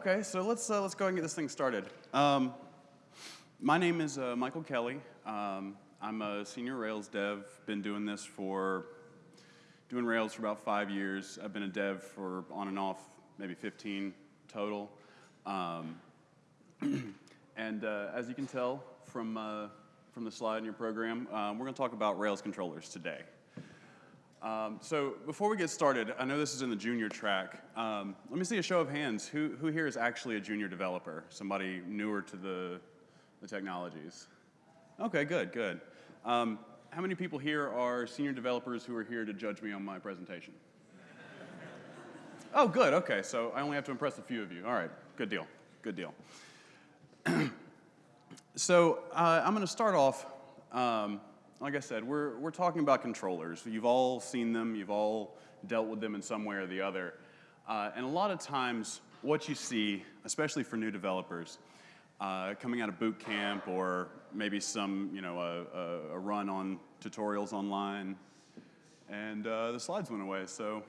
Okay, so let's uh, let's go and get this thing started. Um, my name is uh, Michael Kelly. Um, I'm a senior Rails dev. Been doing this for doing Rails for about five years. I've been a dev for on and off maybe 15 total. Um, and uh, as you can tell from uh, from the slide in your program, um, we're going to talk about Rails controllers today. Um, so before we get started, I know this is in the junior track. Um, let me see a show of hands. Who, who here is actually a junior developer? Somebody newer to the, the technologies? Okay, good, good. Um, how many people here are senior developers who are here to judge me on my presentation? oh, good, okay, so I only have to impress a few of you. All right, good deal, good deal. so uh, I'm gonna start off um, like I said, we're, we're talking about controllers. You've all seen them, you've all dealt with them in some way or the other. Uh, and a lot of times, what you see, especially for new developers, uh, coming out of boot camp or maybe some, you know, a, a, run on tutorials online, and uh, the slides went away, so.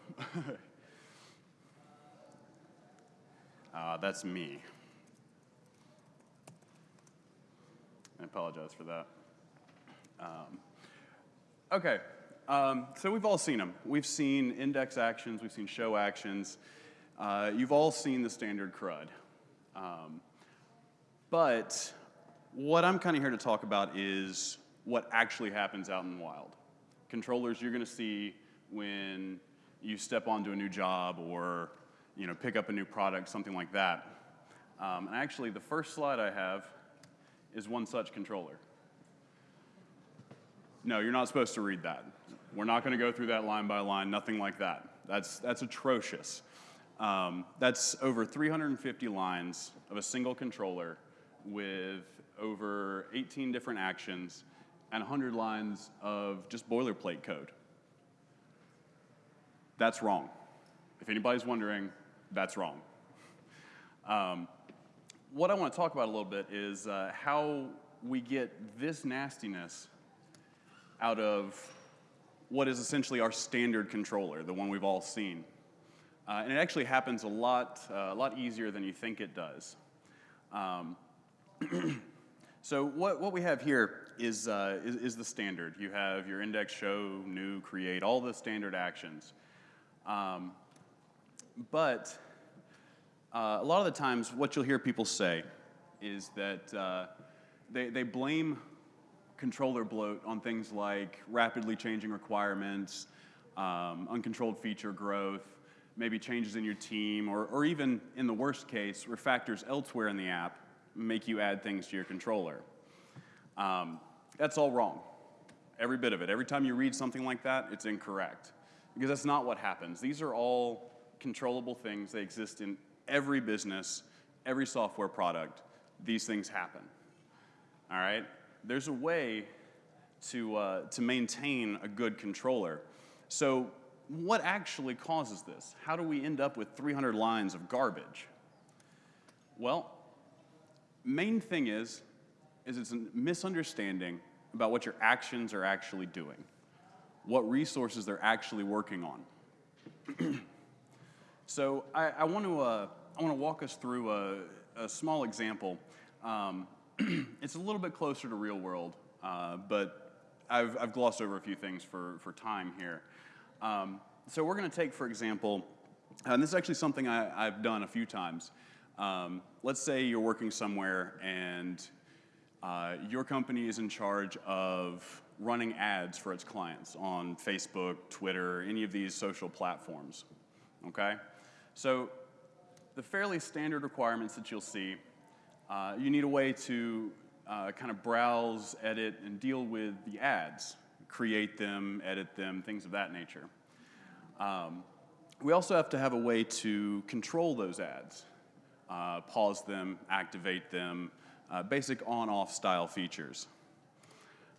uh, that's me. I apologize for that. Um, okay, um, so we've all seen them. We've seen index actions, we've seen show actions. Uh, you've all seen the standard CRUD. Um, but what I'm kind of here to talk about is what actually happens out in the wild. Controllers you're going to see when you step onto a new job or you know, pick up a new product, something like that. Um, and actually, the first slide I have is one such controller. No, you're not supposed to read that. We're not going to go through that line by line, nothing like that. That's, that's atrocious. Um, that's over 350 lines of a single controller with over 18 different actions and 100 lines of just boilerplate code. That's wrong. If anybody's wondering, that's wrong. Um, what I want to talk about a little bit is uh, how we get this nastiness out of what is essentially our standard controller, the one we've all seen. Uh, and it actually happens a lot, uh, a lot easier than you think it does. Um, so what, what we have here is, uh, is, is, the standard. You have your index, show, new, create, all the standard actions. Um, but uh, a lot of the times what you'll hear people say is that uh, they, they blame controller bloat on things like rapidly changing requirements, um, uncontrolled feature growth, maybe changes in your team, or, or even in the worst case, refactors elsewhere in the app make you add things to your controller. Um, that's all wrong. Every bit of it. Every time you read something like that, it's incorrect. Because that's not what happens. These are all controllable things. They exist in every business, every software product. These things happen. All right? There's a way to, uh, to maintain a good controller. So what actually causes this? How do we end up with 300 lines of garbage? Well, main thing is, is it's a misunderstanding about what your actions are actually doing, what resources they're actually working on. so I, I want to uh, I want to walk us through a, a small example. Um, it's a little bit closer to real world, uh, but I've, I've, glossed over a few things for, for time here. Um, so we're going to take, for example, and this is actually something I, have done a few times. Um, let's say you're working somewhere and uh, your company is in charge of running ads for its clients on Facebook, Twitter, any of these social platforms, okay? So the fairly standard requirements that you'll see uh, you need a way to uh, kind of browse, edit, and deal with the ads, create them, edit them, things of that nature. Um, we also have to have a way to control those ads, uh, pause them, activate them, uh, basic on-off style features.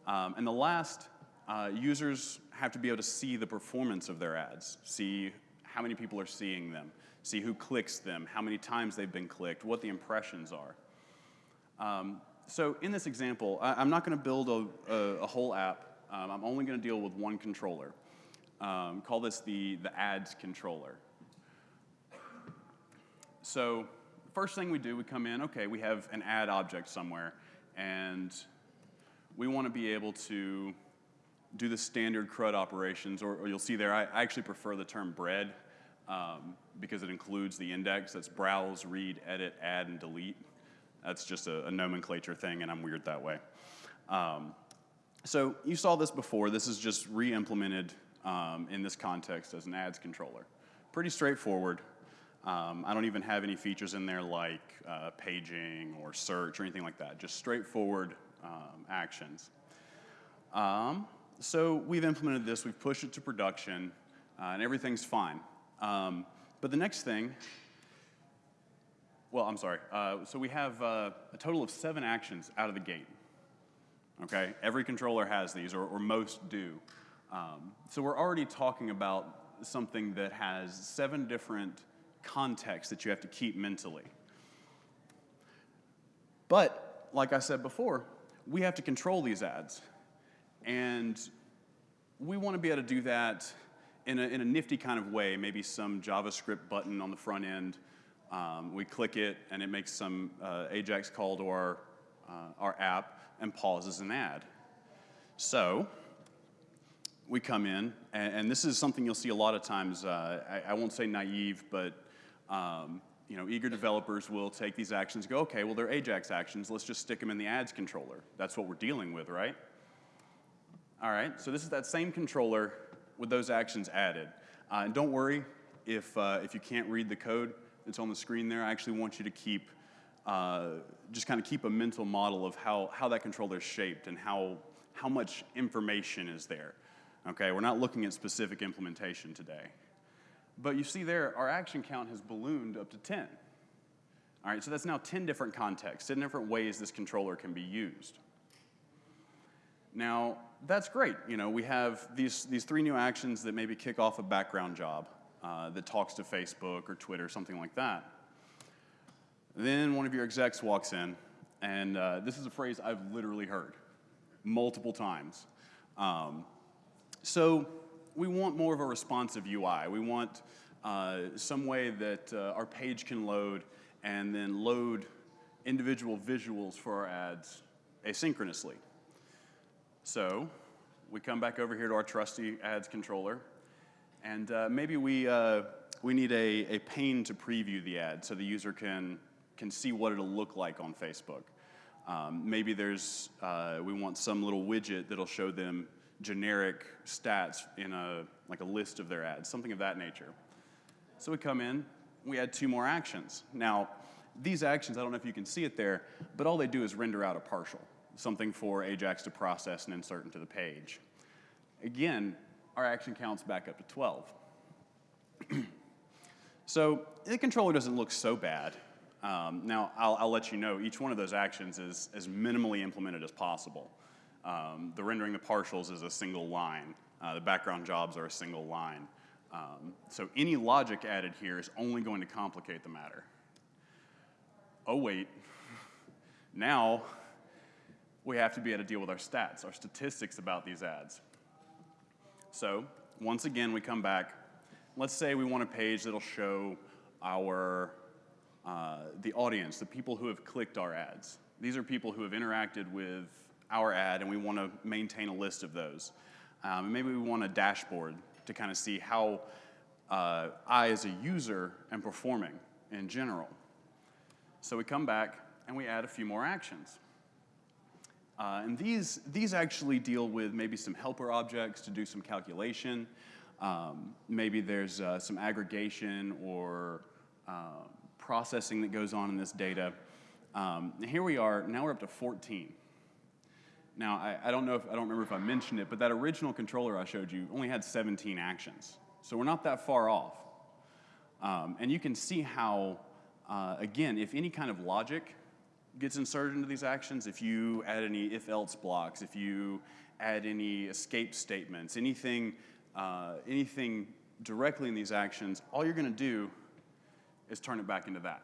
Um, and the last, uh, users have to be able to see the performance of their ads, see how many people are seeing them, see who clicks them, how many times they've been clicked, what the impressions are. Um, so in this example, I, am not going to build a, a, a, whole app. Um, I'm only going to deal with one controller. Um, call this the, the ads controller. So first thing we do, we come in, okay, we have an ad object somewhere, and we want to be able to do the standard CRUD operations, or, or you'll see there, I, I, actually prefer the term bread um, because it includes the index. That's browse, read, edit, add, and delete. That's just a, a nomenclature thing, and I'm weird that way. Um, so you saw this before. This is just re-implemented um, in this context as an ads controller. Pretty straightforward. Um, I don't even have any features in there like uh, paging or search or anything like that. Just straightforward um, actions. Um, so we've implemented this, we've pushed it to production, uh, and everything's fine. Um, but the next thing, well, I'm sorry. Uh, so we have uh, a total of seven actions out of the gate. Okay, every controller has these, or, or most do. Um, so we're already talking about something that has seven different contexts that you have to keep mentally. But, like I said before, we have to control these ads. And we want to be able to do that in a, in a nifty kind of way, maybe some JavaScript button on the front end. Um, we click it, and it makes some uh, AJAX call to our, uh, our app and pauses an ad. So we come in, and, and, this is something you'll see a lot of times. Uh, I, I, won't say naive, but um, you know, eager developers will take these actions go, okay, well, they're AJAX actions. Let's just stick them in the ads controller. That's what we're dealing with, right? All right, so this is that same controller with those actions added. Uh, and don't worry if, uh, if you can't read the code that's on the screen there. I actually want you to keep, uh, just kind of keep a mental model of how, how that controller is shaped and how, how much information is there. Okay, we're not looking at specific implementation today. But you see there, our action count has ballooned up to 10. All right, so that's now 10 different contexts, 10 different ways this controller can be used. Now, that's great. You know, we have these, these three new actions that maybe kick off a background job uh, that talks to Facebook or Twitter, something like that. Then one of your execs walks in, and uh, this is a phrase I've literally heard multiple times. Um, so we want more of a responsive UI. We want uh, some way that uh, our page can load and then load individual visuals for our ads asynchronously. So we come back over here to our trusty ads controller, and uh, maybe we, uh, we need a, a pane to preview the ad so the user can, can see what it'll look like on Facebook. Um, maybe there's, uh, we want some little widget that'll show them generic stats in a, like a list of their ads, something of that nature. So we come in, we add two more actions. Now, these actions, I don't know if you can see it there, but all they do is render out a partial something for Ajax to process and insert into the page. Again, our action counts back up to 12. so the controller doesn't look so bad. Um, now, I'll, I'll, let you know, each one of those actions is as minimally implemented as possible. Um, the rendering the partials is a single line. Uh, the background jobs are a single line. Um, so any logic added here is only going to complicate the matter. Oh, wait. Now, we have to be able to deal with our stats, our statistics about these ads. So once again, we come back. Let's say we want a page that'll show our, uh, the audience, the people who have clicked our ads. These are people who have interacted with our ad, and we want to maintain a list of those. Um, and maybe we want a dashboard to kind of see how uh, I, as a user, am performing in general. So we come back and we add a few more actions. Uh, and these, these actually deal with maybe some helper objects to do some calculation. Um, maybe there's uh, some aggregation or uh, processing that goes on in this data. Um, here we are, now we're up to 14. Now, I, I, don't know if, I don't remember if I mentioned it, but that original controller I showed you only had 17 actions. So we're not that far off. Um, and you can see how, uh, again, if any kind of logic gets inserted into these actions, if you add any if-else blocks, if you add any escape statements, anything, uh, anything directly in these actions, all you're going to do is turn it back into that.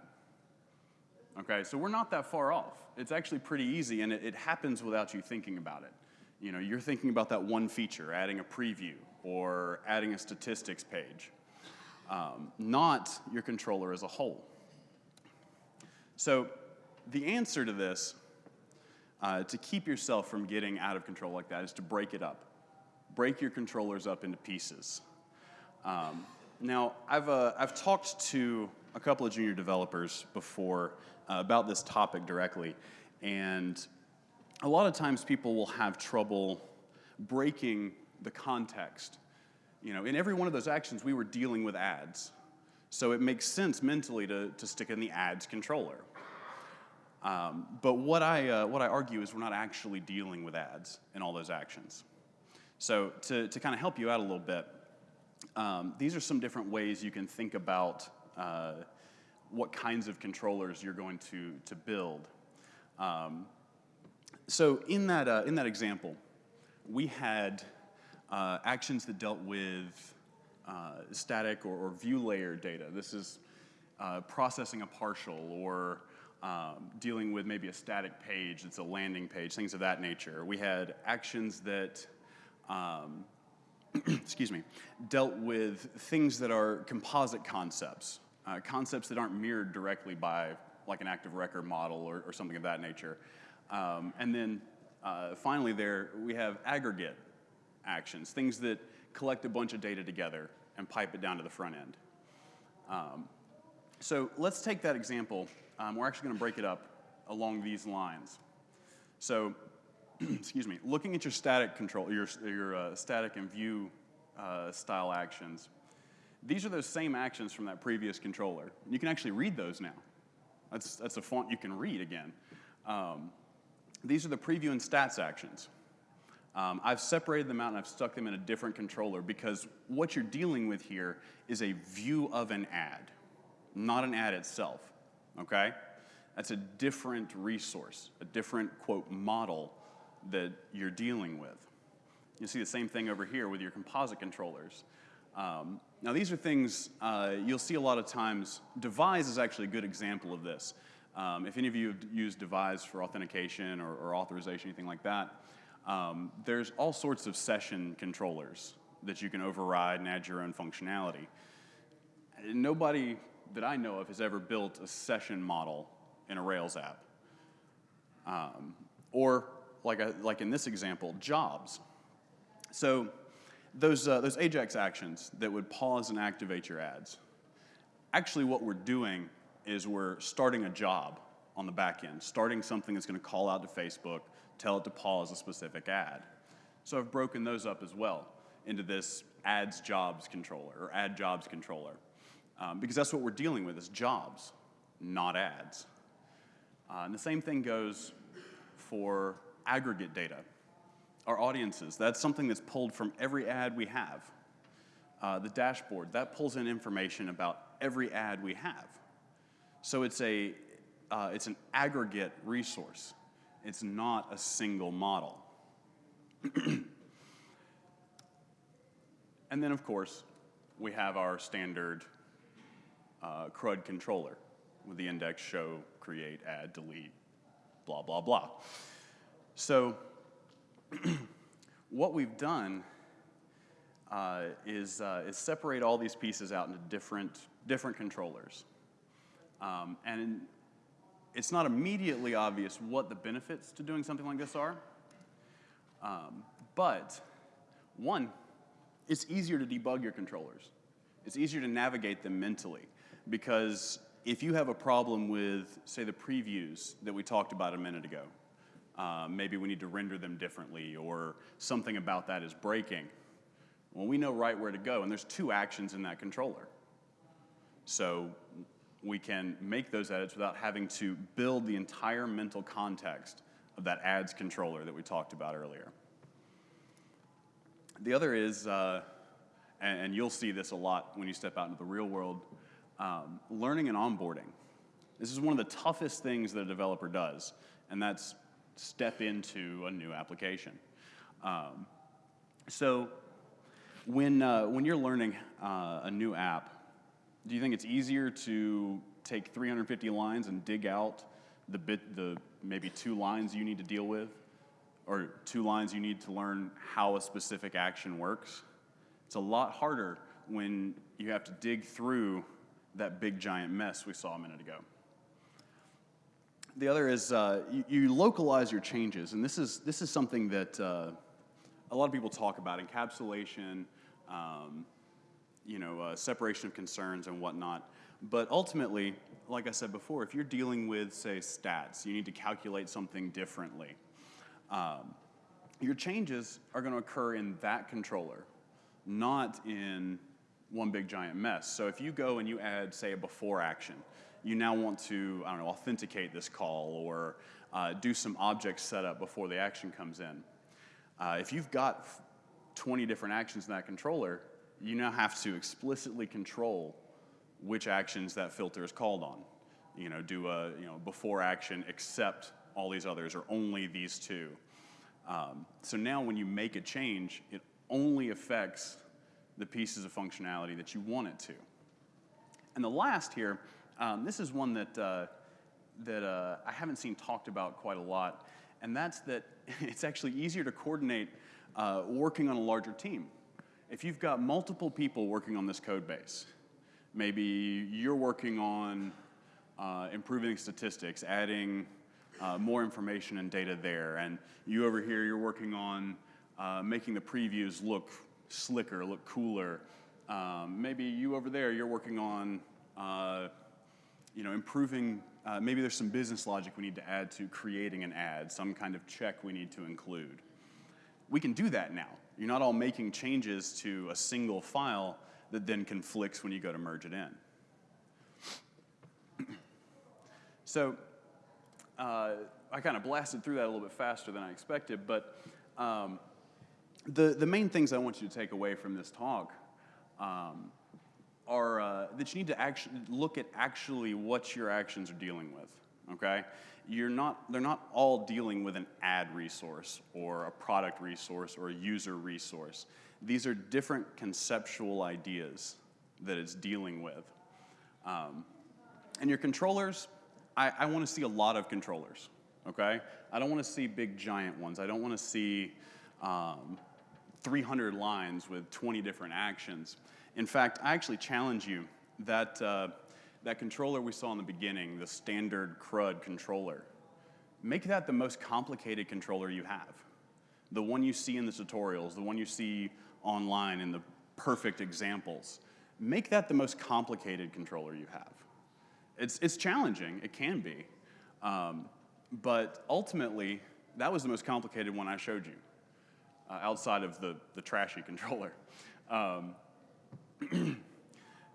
Okay, so we're not that far off. It's actually pretty easy, and it, it happens without you thinking about it. You know, you're thinking about that one feature, adding a preview or adding a statistics page, um, not your controller as a whole. So the answer to this, uh, to keep yourself from getting out of control like that, is to break it up. Break your controllers up into pieces. Um, now, I've, uh, I've talked to a couple of junior developers before uh, about this topic directly, and a lot of times people will have trouble breaking the context. You know, in every one of those actions, we were dealing with ads. So it makes sense mentally to, to stick in the ads controller. Um, but what I, uh, what I argue is we're not actually dealing with ads in all those actions. So to, to kind of help you out a little bit, um, these are some different ways you can think about uh, what kinds of controllers you're going to, to build. Um, so in that, uh, in that example, we had uh, actions that dealt with uh, static or, or, view layer data. This is uh, processing a partial or um, dealing with maybe a static page that's a landing page, things of that nature. We had actions that, um, excuse me, dealt with things that are composite concepts, uh, concepts that aren't mirrored directly by like an active record model or, or something of that nature. Um, and then uh, finally there, we have aggregate actions, things that collect a bunch of data together and pipe it down to the front end. Um, so let's take that example. Um, we're actually going to break it up along these lines. So, excuse me, looking at your static control, your, your uh, static and view uh, style actions, these are those same actions from that previous controller. You can actually read those now. That's, that's a font you can read again. Um, these are the preview and stats actions. Um, I've separated them out and I've stuck them in a different controller because what you're dealing with here is a view of an ad, not an ad itself, okay? That's a different resource, a different, quote, model that you're dealing with. You see the same thing over here with your composite controllers. Um, now these are things uh, you'll see a lot of times. Devise is actually a good example of this. Um, if any of you have used Devise for authentication or, or authorization, anything like that, um, there's all sorts of session controllers that you can override and add your own functionality. Nobody that I know of has ever built a session model in a Rails app. Um, or like, a, like in this example, jobs. So those, uh, those Ajax actions that would pause and activate your ads, actually what we're doing is we're starting a job on the back end, starting something that's going to call out to Facebook, tell it to pause a specific ad. So I've broken those up as well into this ads jobs controller or ad jobs controller um, because that's what we're dealing with is jobs, not ads. Uh, and the same thing goes for aggregate data. Our audiences, that's something that's pulled from every ad we have. Uh, the dashboard, that pulls in information about every ad we have. So it's, a, uh, it's an aggregate resource. It's not a single model. and then, of course, we have our standard uh, CRUD controller with the index show, create, add, delete, blah, blah, blah. So what we've done uh, is, uh, is separate all these pieces out into different, different controllers. Um, and it's not immediately obvious what the benefits to doing something like this are. Um, but one, it's easier to debug your controllers. It's easier to navigate them mentally because if you have a problem with, say, the previews that we talked about a minute ago, uh, maybe we need to render them differently or something about that is breaking, well, we know right where to go, and there's two actions in that controller. So we can make those edits without having to build the entire mental context of that ads controller that we talked about earlier. The other is, uh, and, and, you'll see this a lot when you step out into the real world, um, learning and onboarding. This is one of the toughest things that a developer does, and that's step into a new application. Um, so when, uh, when you're learning uh, a new app, do you think it's easier to take 350 lines and dig out the bit, the maybe two lines you need to deal with, or two lines you need to learn how a specific action works? It's a lot harder when you have to dig through that big giant mess we saw a minute ago. The other is uh, you, you, localize your changes, and this is this is something that uh, a lot of people talk about: encapsulation, um, you know, uh, separation of concerns and whatnot. But ultimately, like I said before, if you're dealing with, say, stats, you need to calculate something differently. Um, your changes are going to occur in that controller, not in one big giant mess. So if you go and you add, say, a before action, you now want to, I don't know, authenticate this call or uh, do some object setup before the action comes in. Uh, if you've got 20 different actions in that controller, you now have to explicitly control which actions that filter is called on. You know, do a you know before action except all these others or only these two. Um, so now when you make a change, it only affects the pieces of functionality that you want it to. And the last here, um, this is one that, uh, that uh, I haven't seen talked about quite a lot, and that's that it's actually easier to coordinate uh, working on a larger team. If you've got multiple people working on this code base, maybe you're working on uh, improving statistics, adding uh, more information and data there, and you over here, you're working on uh, making the previews look slicker, look cooler. Um, maybe you over there, you're working on, uh, you know, improving, uh, maybe there's some business logic we need to add to creating an ad, some kind of check we need to include. We can do that now. You're not all making changes to a single file that then conflicts when you go to merge it in. so uh, I kind of blasted through that a little bit faster than I expected, but um, the, the main things I want you to take away from this talk um, are uh, that you need to actually look at actually what your actions are dealing with. Okay, you're not they're not all dealing with an ad resource or a product resource or a user resource. These are different conceptual ideas that it's dealing with. Um, and your controllers, I, I want to see a lot of controllers. Okay, I don't want to see big giant ones. I don't want to see um, 300 lines with 20 different actions. In fact, I actually challenge you that, uh, that controller we saw in the beginning, the standard CRUD controller, make that the most complicated controller you have. The one you see in the tutorials, the one you see online in the perfect examples. Make that the most complicated controller you have. It's, it's challenging, it can be, um, but ultimately, that was the most complicated one I showed you uh, outside of the, the trashy controller. Um,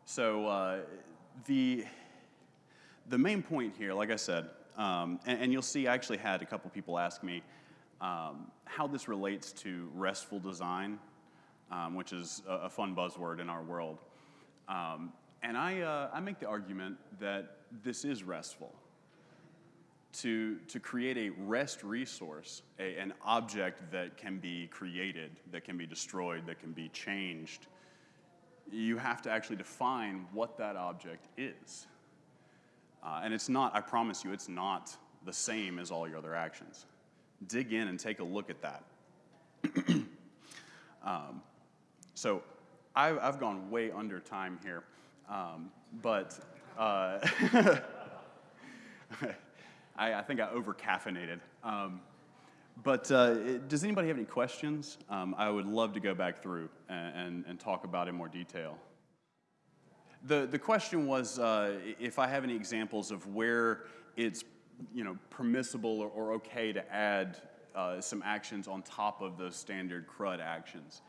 so uh, the, the main point here, like I said, um, and, and, you'll see I actually had a couple people ask me um, how this relates to RESTful design, um, which is a, a, fun buzzword in our world. Um, and I, uh, I make the argument that this is RESTful to, to create a REST resource, a, an object that can be created, that can be destroyed, that can be changed, you have to actually define what that object is. Uh, and it's not, I promise you, it's not the same as all your other actions. Dig in and take a look at that. um, so I've, I've, gone way under time here, um, but uh, I, I think I over caffeinated. Um, but uh, does anybody have any questions? Um, I would love to go back through and, and, and, talk about in more detail. The, the question was uh, if I have any examples of where it's you know, permissible or, or okay to add uh, some actions on top of those standard CRUD actions.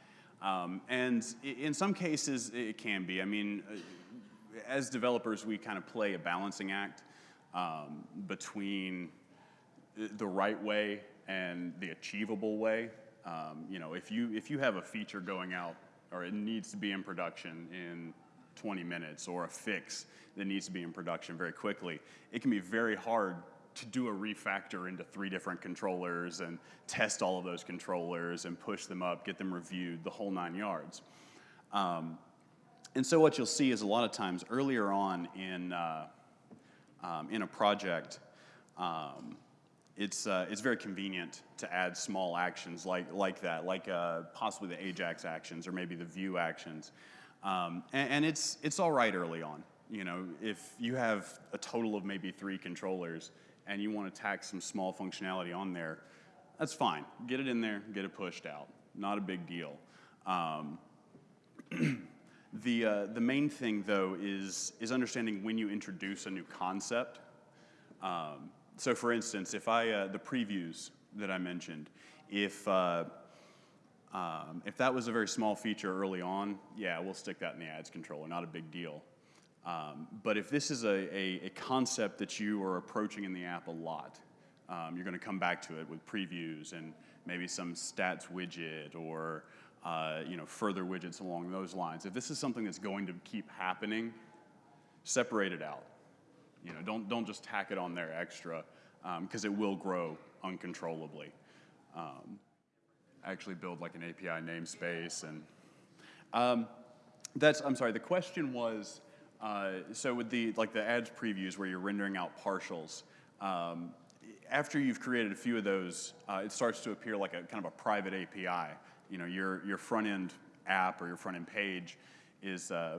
Um, and in some cases, it can be. I mean, uh, as developers, we kind of play a balancing act um, between the right way and the achievable way. Um, you know, if you, if you have a feature going out or it needs to be in production in 20 minutes or a fix that needs to be in production very quickly, it can be very hard to do a refactor into three different controllers and test all of those controllers and push them up, get them reviewed, the whole nine yards. Um, and so what you'll see is a lot of times earlier on in, uh, um, in a project, um, it's, uh, it's very convenient to add small actions like, like that, like uh, possibly the Ajax actions or maybe the view actions. Um, and, and, it's, it's all right early on. You know, if you have a total of maybe three controllers, and you want to tack some small functionality on there, that's fine. Get it in there, get it pushed out. Not a big deal. Um, the, uh, the main thing, though, is, is understanding when you introduce a new concept. Um, so, for instance, if I, uh, the previews that I mentioned, if, uh, um, if that was a very small feature early on, yeah, we'll stick that in the ads controller, not a big deal. Um, but if this is a, a, a, concept that you are approaching in the app a lot, um, you're going to come back to it with previews and maybe some stats widget or uh, you know further widgets along those lines. If this is something that's going to keep happening, separate it out. You know, don't don't just tack it on there extra because um, it will grow uncontrollably. Um, actually, build like an API namespace and um, that's. I'm sorry. The question was. Uh, so with the like the ads previews where you're rendering out partials, um, after you've created a few of those, uh, it starts to appear like a kind of a private API. You know, your your front end app or your front end page is uh,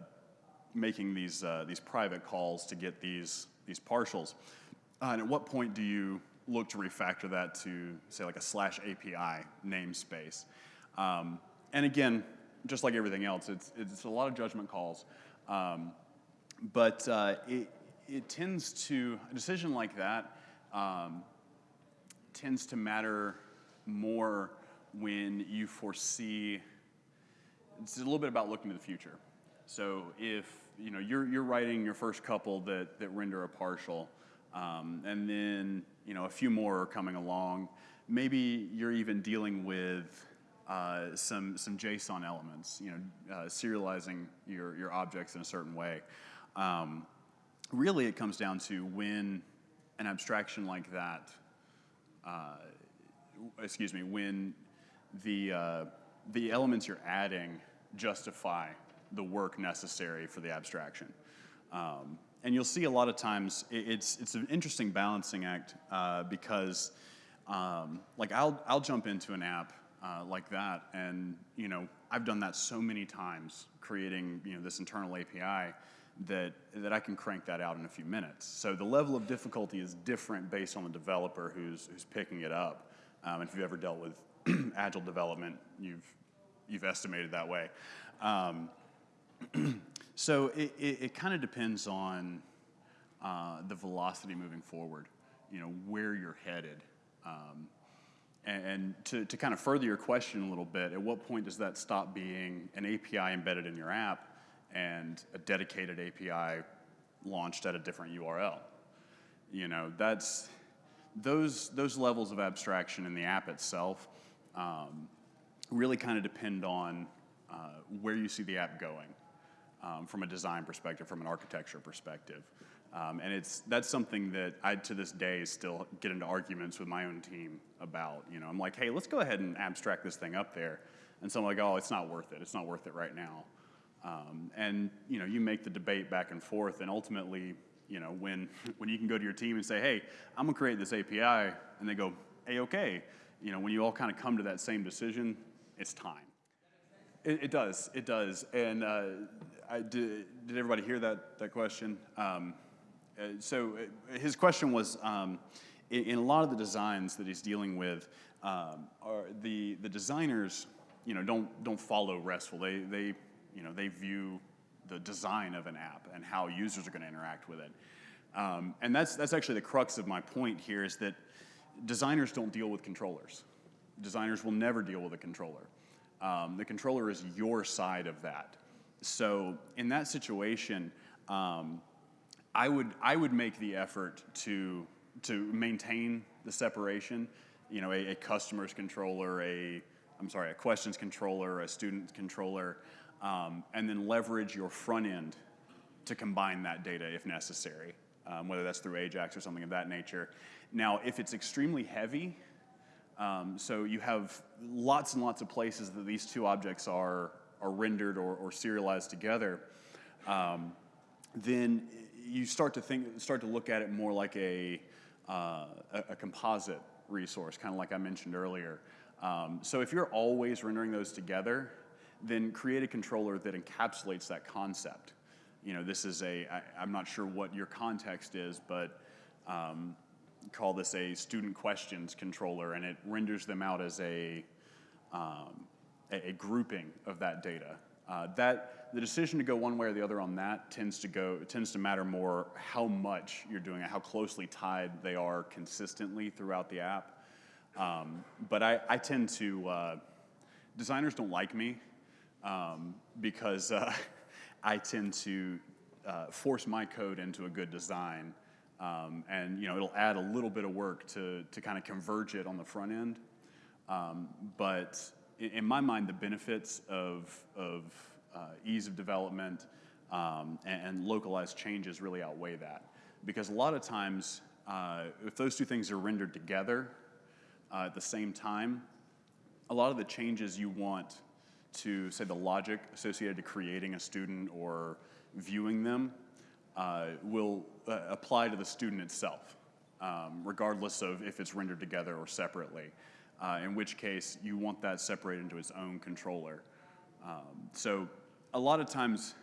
making these uh, these private calls to get these these partials. Uh, and at what point do you look to refactor that to say like a slash API namespace? Um, and again, just like everything else, it's it's a lot of judgment calls. Um, but uh, it, it tends to, a decision like that um, tends to matter more when you foresee, it's a little bit about looking to the future. So if you know, you're, you're writing your first couple that, that render a partial, um, and then you know, a few more are coming along, maybe you're even dealing with uh, some, some JSON elements, you know, uh, serializing your, your objects in a certain way. Um, really, it comes down to when an abstraction like that, uh, excuse me, when the, uh, the elements you're adding justify the work necessary for the abstraction. Um, and you'll see a lot of times it, it's, it's an interesting balancing act uh, because um, like I'll, I'll jump into an app uh, like that and you know I've done that so many times creating you know this internal API that, that I can crank that out in a few minutes. So the level of difficulty is different based on the developer who's, who's picking it up. Um, if you've ever dealt with agile development, you've, you've estimated that way. Um, so it, it, it kind of depends on uh, the velocity moving forward, you know, where you're headed. Um, and, and to, to kind of further your question a little bit, at what point does that stop being an API embedded in your app and a dedicated API launched at a different URL. You know, that's those those levels of abstraction in the app itself um, really kind of depend on uh, where you see the app going um, from a design perspective, from an architecture perspective. Um, and it's that's something that I to this day still get into arguments with my own team about. You know, I'm like, hey, let's go ahead and abstract this thing up there. And so I'm like, oh, it's not worth it. It's not worth it right now. Um, and you know, you make the debate back and forth, and ultimately, you know, when when you can go to your team and say, "Hey, I'm gonna create this API," and they go, "Hey, okay," you know, when you all kind of come to that same decision, it's time. It, it does, it does. And uh, I, did, did everybody hear that that question? Um, uh, so uh, his question was, um, in, in, a lot of the designs that he's dealing with, um, are the the designers, you know, don't don't follow RESTful. They they you know, they view the design of an app and how users are going to interact with it. Um, and that's, that's actually the crux of my point here is that designers don't deal with controllers. Designers will never deal with a controller. Um, the controller is your side of that. So in that situation, um, I would I would make the effort to to maintain the separation. You know, a, a customer's controller, a I'm sorry, a questions controller, a student controller, um, and then leverage your front end to combine that data if necessary, um, whether that's through Ajax or something of that nature. Now, if it's extremely heavy, um, so you have lots and lots of places that these two objects are, are rendered or, or serialized together, um, then you start to think, start to look at it more like a, uh, a, composite resource, kind of like I mentioned earlier. Um, so if you're always rendering those together, then create a controller that encapsulates that concept. You know, this is a, I, I'm not sure what your context is, but um, call this a student questions controller, and it renders them out as a, um, a, a grouping of that data. Uh, that the decision to go one way or the other on that tends to go tends to matter more how much you're doing it, how closely tied they are consistently throughout the app. Um, but I, I tend to uh, designers don't like me um, because uh, I tend to uh, force my code into a good design. Um, and you know, it'll add a little bit of work to, to kind of converge it on the front end. Um, but in, my mind, the benefits of, of uh, ease of development um, and, and, localized changes really outweigh that. Because a lot of times, uh, if those two things are rendered together uh, at the same time, a lot of the changes you want to, say, the logic associated to creating a student or viewing them uh, will uh, apply to the student itself, um, regardless of if it's rendered together or separately, uh, in which case you want that separated into its own controller. Um, so a lot of times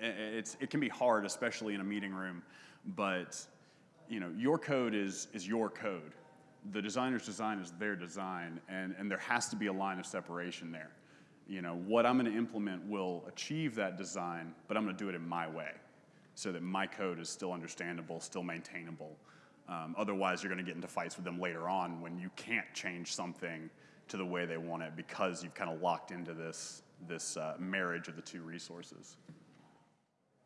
it's, it can be hard, especially in a meeting room, but you know, your code is, is your code. The designer's design is their design, and, and there has to be a line of separation there. You know, what I'm gonna implement will achieve that design, but I'm gonna do it in my way so that my code is still understandable, still maintainable. Um, otherwise, you're going to get into fights with them later on when you can't change something to the way they want it because you've kind of locked into this, this uh, marriage of the two resources.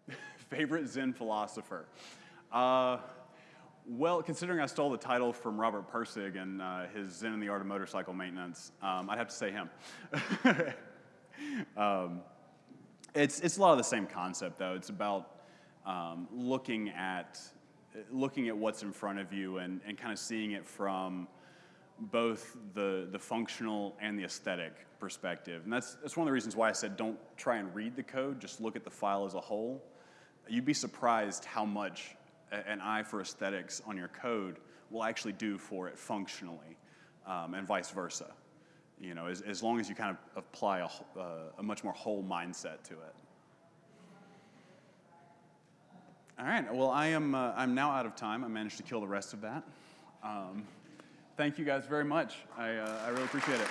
Favorite Zen philosopher? Uh, well, considering I stole the title from Robert Pirsig and uh, his Zen and the Art of Motorcycle Maintenance, um, I'd have to say him. um, it's, it's a lot of the same concept, though. It's about um, looking at looking at what's in front of you and, and kind of seeing it from both the, the functional and the aesthetic perspective. And that's, that's one of the reasons why I said don't try and read the code, just look at the file as a whole. You'd be surprised how much an eye for aesthetics on your code will actually do for it functionally, um, and vice versa. You know, as, as long as you kind of apply a, uh, a much more whole mindset to it. All right. Well, I am. Uh, I'm now out of time. I managed to kill the rest of that. Um, thank you guys very much. I, uh, I really appreciate it.